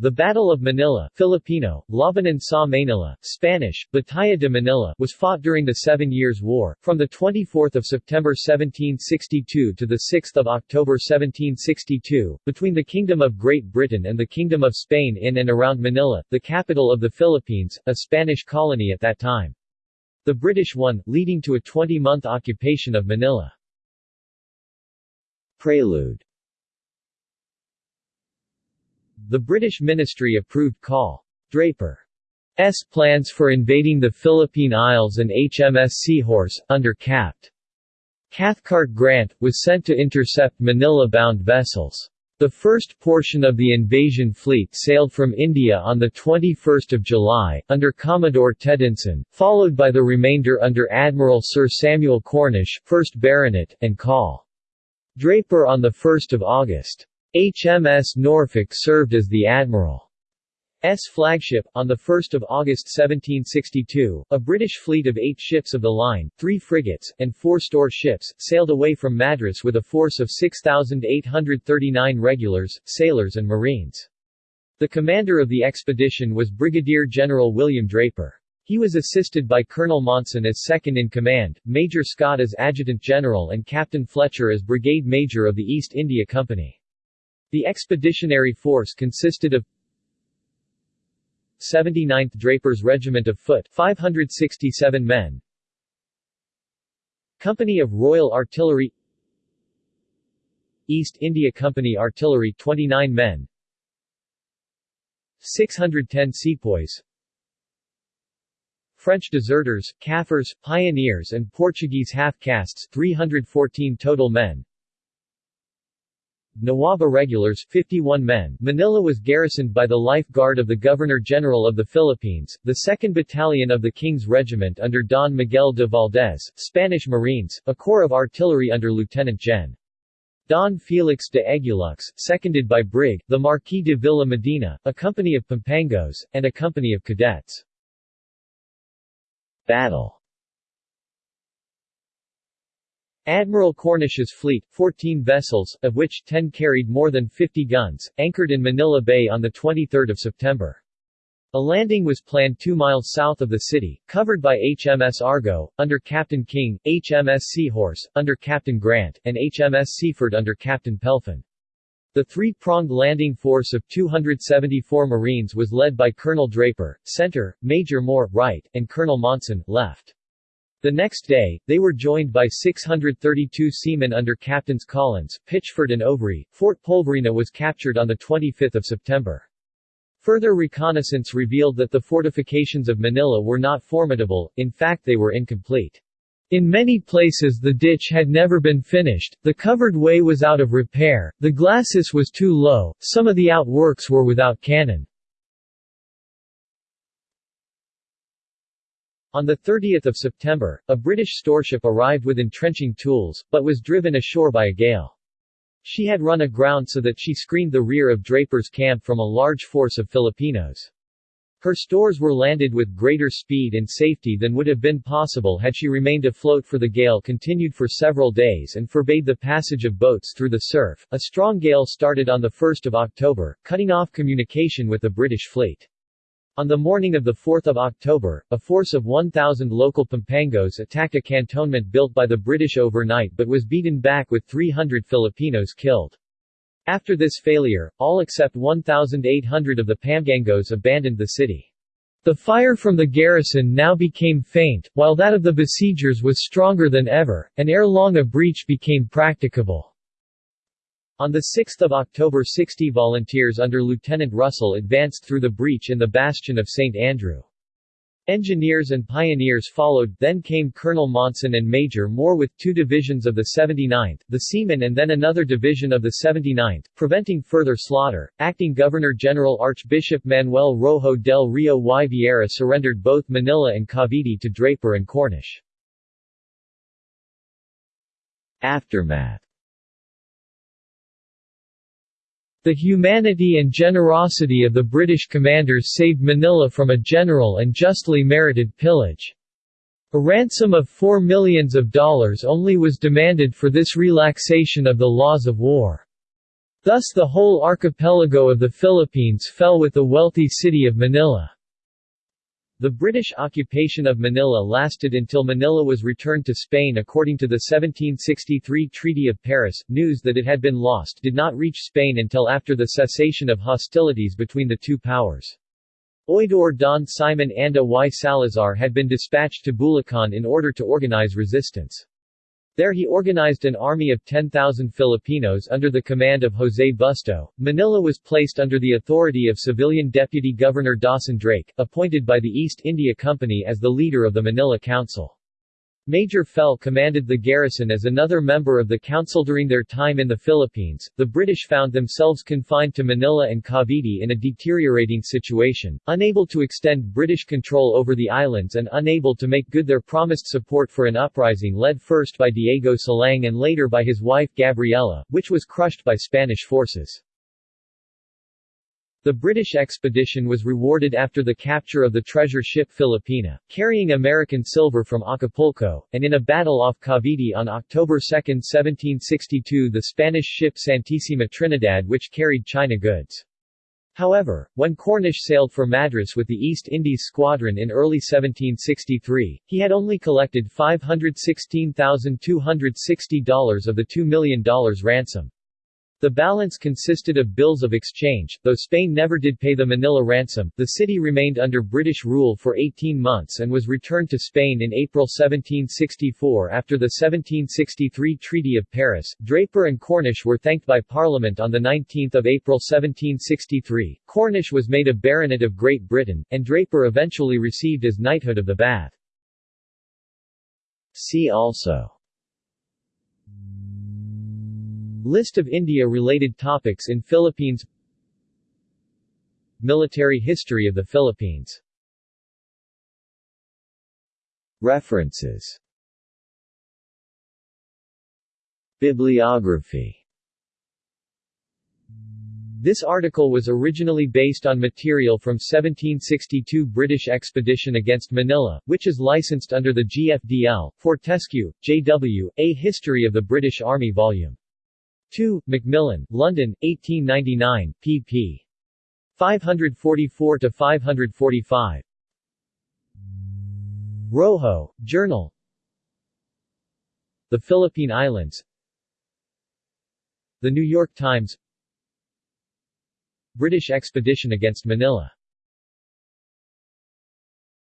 The Battle of Manila Filipino, Labanan sa Manila, Spanish, Batalla de Manila was fought during the Seven Years' War, from 24 September 1762 to 6 October 1762, between the Kingdom of Great Britain and the Kingdom of Spain in and around Manila, the capital of the Philippines, a Spanish colony at that time. The British won, leading to a 20-month occupation of Manila. Prelude the British ministry approved Col. Draper's plans for invading the Philippine Isles and HMS Seahorse, under Capt. Cathcart Grant, was sent to intercept Manila-bound vessels. The first portion of the invasion fleet sailed from India on 21 July, under Commodore Tiddeman, followed by the remainder under Admiral Sir Samuel Cornish 1st Baronet, and Col. Draper on 1 August. HMS Norfolk served as the Admiral's flagship. On 1 August 1762, a British fleet of eight ships of the line, three frigates, and four store ships, sailed away from Madras with a force of 6,839 regulars, sailors and marines. The commander of the expedition was Brigadier General William Draper. He was assisted by Colonel Monson as second-in-command, Major Scott as Adjutant General and Captain Fletcher as Brigade Major of the East India Company. The expeditionary force consisted of 79th Drapers Regiment of Foot 567 men. Company of Royal Artillery. East India Company Artillery 29 men. 610 sepoys. French deserters, Kaffirs, pioneers and Portuguese half-castes 314 total men Nawaba regulars 51 men Manila was garrisoned by the Life Guard of the Governor-General of the Philippines, the 2nd Battalion of the King's Regiment under Don Miguel de Valdez, Spanish Marines, a corps of artillery under Lieutenant Gen. Don Felix de Eguiluz, seconded by Brig. the Marquis de Villa Medina, a company of Pampangos, and a company of cadets. Battle Admiral Cornish's fleet, 14 vessels, of which 10 carried more than 50 guns, anchored in Manila Bay on 23 September. A landing was planned two miles south of the city, covered by HMS Argo, under Captain King, HMS Seahorse, under Captain Grant, and HMS Seaford under Captain Pelfin. The three-pronged landing force of 274 Marines was led by Colonel Draper, center, Major Moore, right, and Colonel Monson, left. The next day, they were joined by 632 seamen under Captains Collins, Pitchford and Overy. Fort Polverina was captured on 25 September. Further reconnaissance revealed that the fortifications of Manila were not formidable, in fact they were incomplete. In many places the ditch had never been finished, the covered way was out of repair, the glacis was too low, some of the outworks were without cannon. On 30 September, a British storeship arrived with entrenching tools, but was driven ashore by a gale. She had run aground so that she screened the rear of Draper's camp from a large force of Filipinos. Her stores were landed with greater speed and safety than would have been possible had she remained afloat for the gale continued for several days and forbade the passage of boats through the surf. A strong gale started on 1 October, cutting off communication with the British fleet. On the morning of 4 October, a force of 1,000 local Pampangos attacked a cantonment built by the British overnight but was beaten back with 300 Filipinos killed. After this failure, all except 1,800 of the Pampangos abandoned the city. The fire from the garrison now became faint, while that of the besiegers was stronger than ever, and ere long a breach became practicable. On 6 October 60 volunteers under Lieutenant Russell advanced through the breach in the bastion of St. Andrew. Engineers and pioneers followed, then came Colonel Monson and Major Moore with two divisions of the 79th, the Seamen and then another division of the 79th, preventing further slaughter. Acting Governor-General Archbishop Manuel Rojo del Rio y Vieira surrendered both Manila and Cavite to Draper and Cornish. Aftermath The humanity and generosity of the British commanders saved Manila from a general and justly merited pillage. A ransom of four millions of dollars only was demanded for this relaxation of the laws of war. Thus the whole archipelago of the Philippines fell with the wealthy city of Manila. The British occupation of Manila lasted until Manila was returned to Spain according to the 1763 Treaty of Paris. News that it had been lost did not reach Spain until after the cessation of hostilities between the two powers. Oidor Don Simon Anda y Salazar had been dispatched to Bulacan in order to organize resistance. There he organized an army of 10,000 Filipinos under the command of Jose Busto. Manila was placed under the authority of civilian Deputy Governor Dawson Drake, appointed by the East India Company as the leader of the Manila Council. Major Fell commanded the garrison as another member of the council during their time in the Philippines. The British found themselves confined to Manila and Cavite in a deteriorating situation, unable to extend British control over the islands and unable to make good their promised support for an uprising led first by Diego Silang and later by his wife Gabriela, which was crushed by Spanish forces. The British expedition was rewarded after the capture of the treasure ship Filipina, carrying American silver from Acapulco, and in a battle off Cavite on October 2, 1762 the Spanish ship Santissima Trinidad which carried China goods. However, when Cornish sailed for Madras with the East Indies Squadron in early 1763, he had only collected $516,260 of the $2 million ransom. The balance consisted of bills of exchange, though Spain never did pay the Manila ransom. The city remained under British rule for 18 months and was returned to Spain in April 1764 after the 1763 Treaty of Paris. Draper and Cornish were thanked by Parliament on the 19 April 1763. Cornish was made a baronet of Great Britain, and Draper eventually received his knighthood of the Bath. See also List of India-related topics in Philippines Military history of the Philippines References Bibliography This article was originally based on material from 1762 British expedition against Manila, which is licensed under the GFDL, Fortescue, J.W., A History of the British Army Vol. 2, Macmillan, London, 1899, pp. 544-545. Rojo, Journal The Philippine Islands The New York Times British expedition against Manila